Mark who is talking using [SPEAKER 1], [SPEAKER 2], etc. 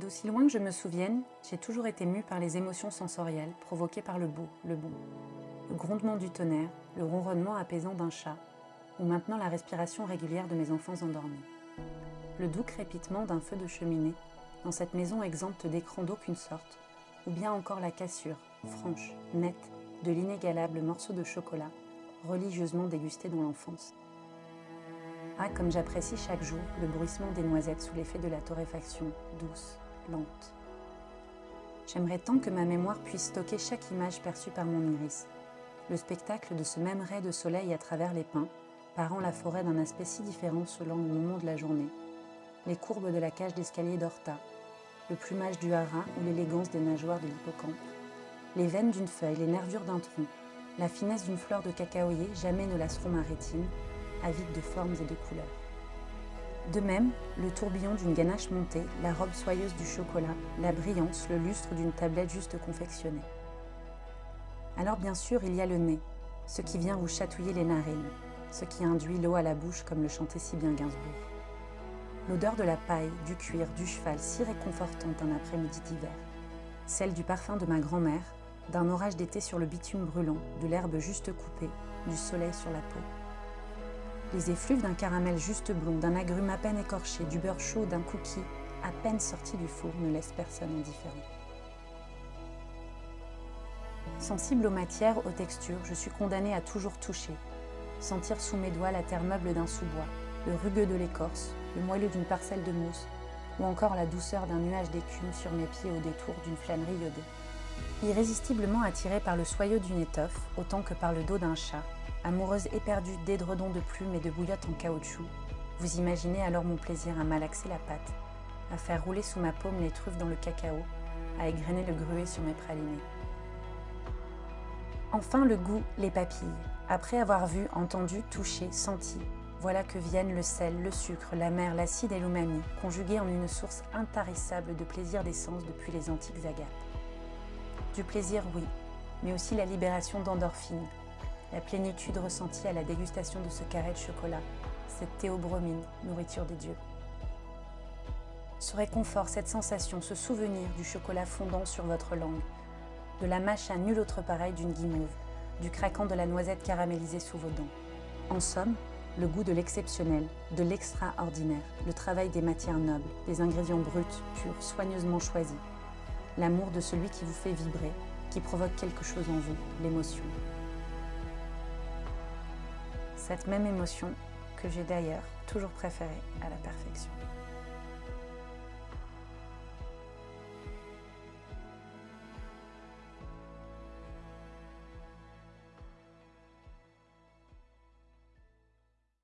[SPEAKER 1] D'aussi loin que je me souvienne, j'ai toujours été mue par les émotions sensorielles provoquées par le beau, le bon. Le grondement du tonnerre, le ronronnement apaisant d'un chat, ou maintenant la respiration régulière de mes enfants endormis. Le doux crépitement d'un feu de cheminée dans cette maison exempte d'écran d'aucune sorte, ou bien encore la cassure, franche, nette, de l'inégalable morceau de chocolat, religieusement dégusté dans l'enfance. Ah, comme j'apprécie chaque jour le bruissement des noisettes sous l'effet de la torréfaction, douce, J'aimerais tant que ma mémoire puisse stocker chaque image perçue par mon iris. Le spectacle de ce même ray de soleil à travers les pins, parant la forêt d'un aspect si différent selon le moment de la journée. Les courbes de la cage d'escalier d'Horta, le plumage du harin ou l'élégance des nageoires de l'hippocampe. Les veines d'une feuille, les nervures d'un tronc, la finesse d'une fleur de cacaoyer jamais ne lasseront ma rétine, avide de formes et de couleurs. De même, le tourbillon d'une ganache montée, la robe soyeuse du chocolat, la brillance, le lustre d'une tablette juste confectionnée. Alors bien sûr, il y a le nez, ce qui vient vous chatouiller les narines, ce qui induit l'eau à la bouche comme le chantait si bien Gainsbourg. L'odeur de la paille, du cuir, du cheval si réconfortante un après-midi d'hiver. Celle du parfum de ma grand-mère, d'un orage d'été sur le bitume brûlant, de l'herbe juste coupée, du soleil sur la peau. Les effluves d'un caramel juste blond, d'un agrume à peine écorché, du beurre chaud, d'un cookie à peine sorti du four ne laissent personne indifférent. Sensible aux matières, aux textures, je suis condamnée à toujours toucher, sentir sous mes doigts la terre meuble d'un sous-bois, le rugueux de l'écorce, le moelleux d'une parcelle de mousse, ou encore la douceur d'un nuage d'écume sur mes pieds au détour d'une flânerie iodée. Irrésistiblement attirée par le soyeux d'une étoffe, autant que par le dos d'un chat, amoureuse éperdue d'édredons de plumes et de bouillottes en caoutchouc, vous imaginez alors mon plaisir à malaxer la pâte, à faire rouler sous ma paume les truffes dans le cacao, à égrener le gruet sur mes pralinés. Enfin le goût, les papilles. Après avoir vu, entendu, touché, senti, voilà que viennent le sel, le sucre, la mer, l'acide et l'umami, conjugués en une source intarissable de plaisir d'essence depuis les antiques agapes. Du plaisir, oui, mais aussi la libération d'endorphines, la plénitude ressentie à la dégustation de ce carré de chocolat, cette théobromine, nourriture des dieux. Ce réconfort, cette sensation, ce souvenir du chocolat fondant sur votre langue, de la mâche à nul autre pareil d'une guimauve, du craquant de la noisette caramélisée sous vos dents. En somme, le goût de l'exceptionnel, de l'extraordinaire, le travail des matières nobles, des ingrédients bruts, purs, soigneusement choisis. L'amour de celui qui vous fait vibrer, qui provoque quelque chose en vous, l'émotion. Cette même émotion que j'ai d'ailleurs toujours préférée à la perfection.